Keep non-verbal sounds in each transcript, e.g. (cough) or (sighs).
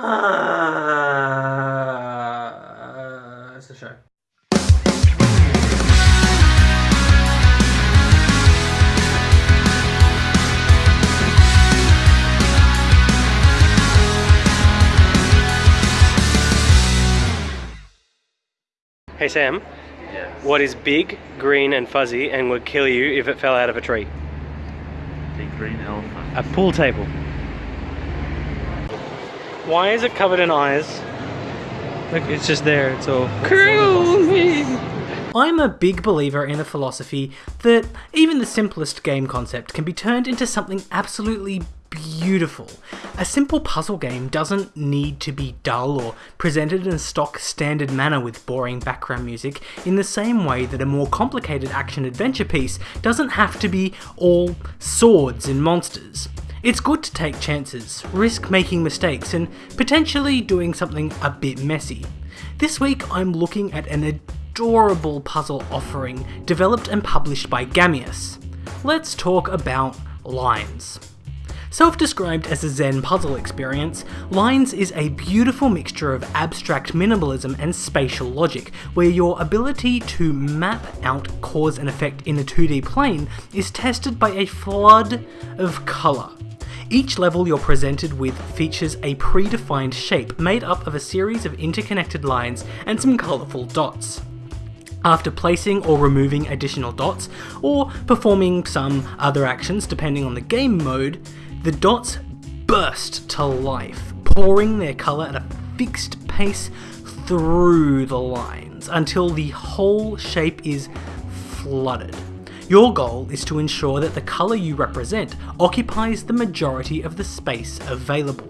Uh, it's a show. Hey Sam, Yes. what is big, green, and fuzzy and would kill you if it fell out of a tree? Big green elephant. A pool table. Why is it covered in eyes? Look, it's just there. It's all. cruel. I'm a big believer in the philosophy that even the simplest game concept can be turned into something absolutely beautiful. A simple puzzle game doesn't need to be dull or presented in a stock standard manner with boring background music in the same way that a more complicated action adventure piece doesn't have to be all swords and monsters. It's good to take chances, risk making mistakes, and potentially doing something a bit messy. This week I'm looking at an adorable puzzle offering developed and published by Gamious. Let's talk about Lines. Self described as a Zen puzzle experience, Lines is a beautiful mixture of abstract minimalism and spatial logic, where your ability to map out cause and effect in a 2D plane is tested by a flood of colour. Each level you're presented with features a predefined shape made up of a series of interconnected lines and some colourful dots. After placing or removing additional dots, or performing some other actions depending on the game mode, the dots burst to life, pouring their colour at a fixed pace through the lines until the whole shape is flooded. Your goal is to ensure that the colour you represent occupies the majority of the space available.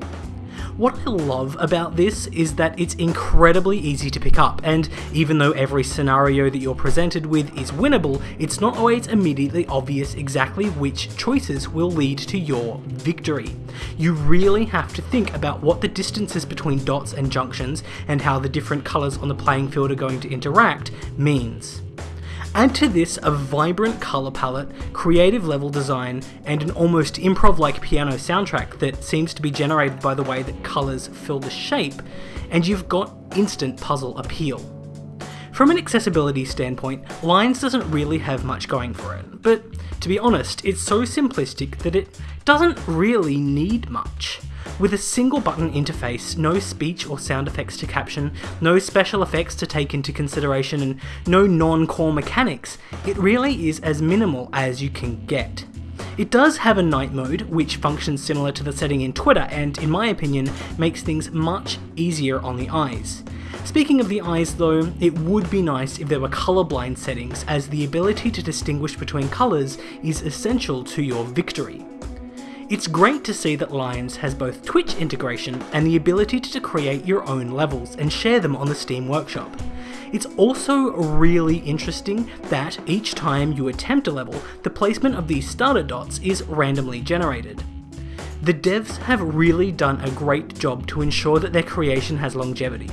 What I love about this is that it's incredibly easy to pick up, and even though every scenario that you're presented with is winnable, it's not always immediately obvious exactly which choices will lead to your victory. You really have to think about what the distances between dots and junctions and how the different colours on the playing field are going to interact means. Add to this a vibrant colour palette, creative level design, and an almost improv like piano soundtrack that seems to be generated by the way that colours fill the shape, and you've got instant puzzle appeal. From an accessibility standpoint, Lines doesn't really have much going for it, but to be honest, it's so simplistic that it doesn't really need much. With a single button interface, no speech or sound effects to caption, no special effects to take into consideration, and no non core mechanics, it really is as minimal as you can get. It does have a night mode, which functions similar to the setting in Twitter and, in my opinion, makes things much easier on the eyes. Speaking of the eyes though, it would be nice if there were colorblind settings, as the ability to distinguish between colours is essential to your victory. It's great to see that Lines has both Twitch integration and the ability to create your own levels and share them on the Steam Workshop. It's also really interesting that each time you attempt a level, the placement of these starter dots is randomly generated. The devs have really done a great job to ensure that their creation has longevity.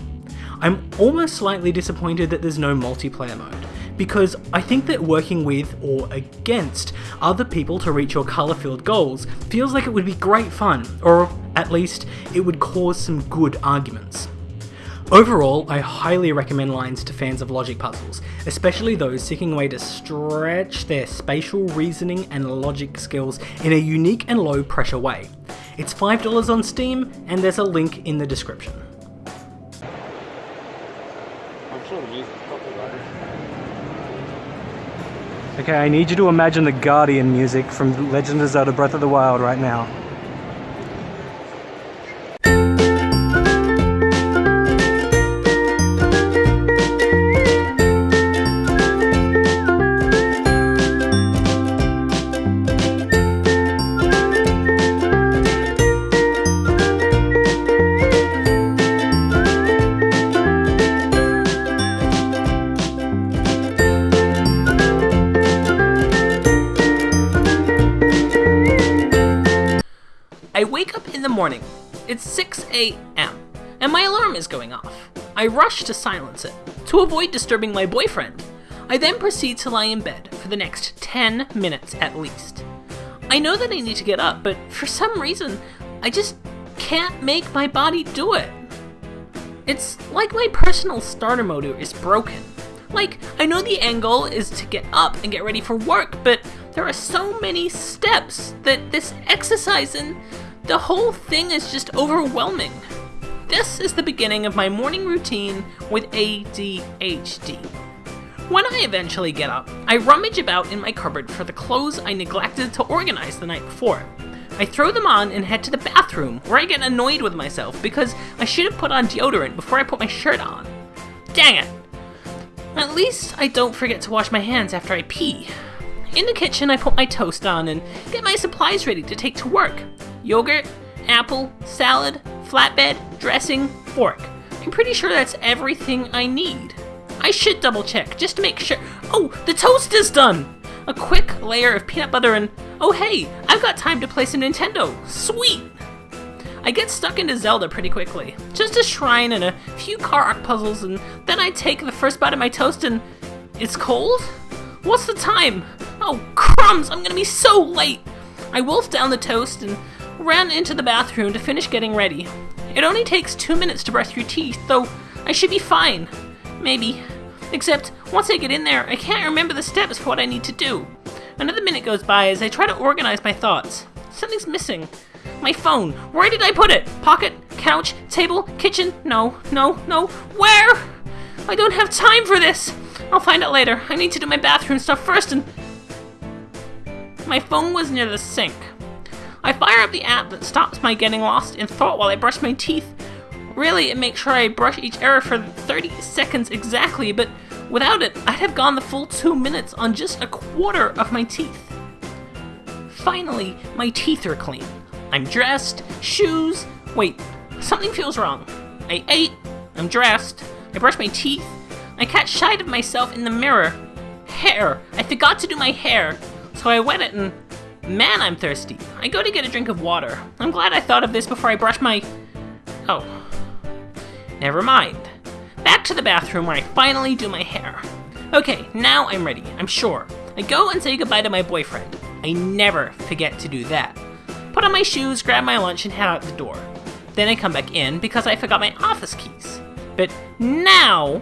I'm almost slightly disappointed that there's no multiplayer mode, because I think that working with or against other people to reach your colour filled goals feels like it would be great fun, or at least it would cause some good arguments. Overall, I highly recommend Lines to fans of logic puzzles, especially those seeking a way to stretch their spatial reasoning and logic skills in a unique and low pressure way. It's $5 on Steam, and there's a link in the description. I'm sure the music copyrighted. Okay, I need you to imagine the Guardian music from Legend of Zelda Breath of the Wild right now. I wake up in the morning. It's 6 a.m. and my alarm is going off. I rush to silence it to avoid disturbing my boyfriend. I then proceed to lie in bed for the next 10 minutes at least. I know that I need to get up, but for some reason, I just can't make my body do it. It's like my personal starter motor is broken. Like, I know the goal is to get up and get ready for work, but there are so many steps that this exercise and the whole thing is just overwhelming. This is the beginning of my morning routine with ADHD. When I eventually get up, I rummage about in my cupboard for the clothes I neglected to organize the night before. I throw them on and head to the bathroom, where I get annoyed with myself because I should have put on deodorant before I put my shirt on. Dang it! At least I don't forget to wash my hands after I pee. In the kitchen, I put my toast on and get my supplies ready to take to work yogurt, apple, salad, flatbed, dressing, fork. I'm pretty sure that's everything I need. I should double check just to make sure. Oh, the toast is done! A quick layer of peanut butter and oh hey, I've got time to play some Nintendo. Sweet! I get stuck into Zelda pretty quickly. Just a shrine and a few Korok puzzles, and then I take the first bite of my toast and. It's cold? What's the time? Oh, crumbs! I'm gonna be so late! I wolfed down the toast and ran into the bathroom to finish getting ready. It only takes two minutes to brush your teeth, though I should be fine. Maybe. Except, once I get in there, I can't remember the steps for what I need to do. Another minute goes by as I try to organize my thoughts. Something's missing. My phone. Where did I put it? Pocket? Couch? Table? Kitchen? No, no, no. Where? I don't have time for this. I'll find out later. I need to do my bathroom stuff first and. My phone was near the sink. I fire up the app that stops my getting lost in thought while I brush my teeth. Really, it makes sure I brush each error for 30 seconds exactly, but without it, I'd have gone the full two minutes on just a quarter of my teeth. Finally, my teeth are clean. I'm dressed, shoes. Wait, something feels wrong. I ate, I'm dressed, I brush my teeth, I catch sight of myself in the mirror. Hair! I forgot to do my hair, so I wet it and. Man, I'm thirsty. I go to get a drink of water. I'm glad I thought of this before I brush my. Oh. Never mind. Back to the bathroom where I finally do my hair. Okay, now I'm ready, I'm sure. I go and say goodbye to my boyfriend. I never forget to do that. Put on my shoes, grab my lunch, and head out the door. Then I come back in because I forgot my office keys. But now,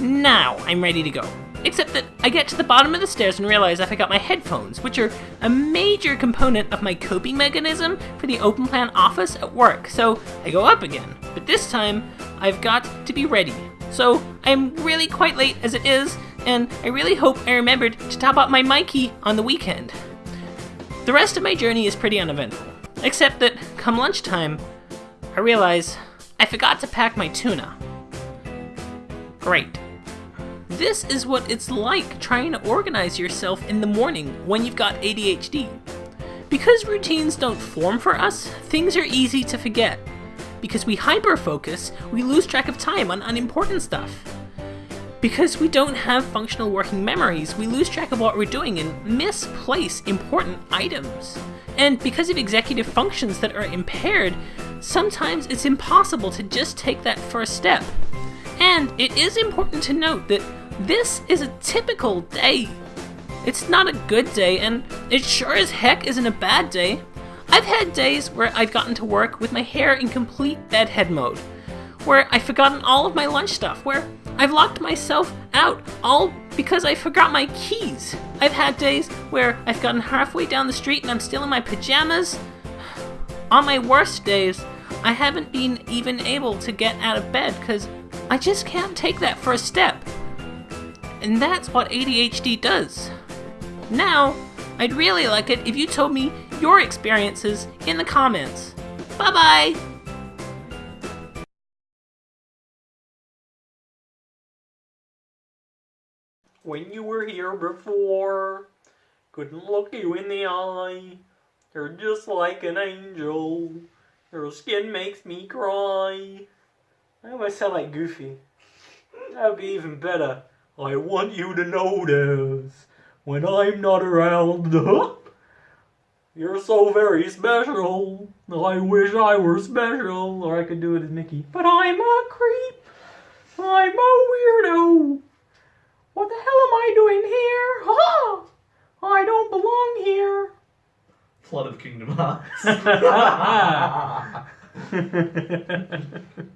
now I'm ready to go. Except that I get to the bottom of the stairs and realize I forgot my headphones, which are a major component of my coping mechanism for the open plan office at work. So I go up again, but this time I've got to be ready. So I'm really quite late as it is, and I really hope I remembered to top up my Myki on the weekend. The rest of my journey is pretty uneventful, except that come lunchtime, I realize I forgot to pack my tuna. Great. This is what it's like trying to organize yourself in the morning when you've got ADHD. Because routines don't form for us, things are easy to forget. Because we hyperfocus, we lose track of time on unimportant stuff. Because we don't have functional working memories, we lose track of what we're doing and misplace important items. And because of executive functions that are impaired, sometimes it's impossible to just take that first step. And it is important to note that this is a typical day. It's not a good day, and it sure as heck isn't a bad day. I've had days where I've gotten to work with my hair in complete bedhead mode, where I've forgotten all of my lunch stuff, where I've locked myself out all because I forgot my keys. I've had days where I've gotten halfway down the street and I'm still in my pajamas. (sighs) On my worst days, I haven't been even able to get out of bed because I just can't take that first step. And that's what ADHD does. Now, I'd really like it if you told me your experiences in the comments. Bye bye! When you were here before, couldn't look you in the eye. You're just like an angel. Your skin makes me cry. I almost sound like Goofy. That would be even better. I want you to notice when I'm not around. (laughs) You're so very special. I wish I were special, or I could do it as Mickey. But I'm a creep. I'm a weirdo. What the hell am I doing here? Ha! I don't belong here. plot of Kingdom Hearts. (laughs) (laughs)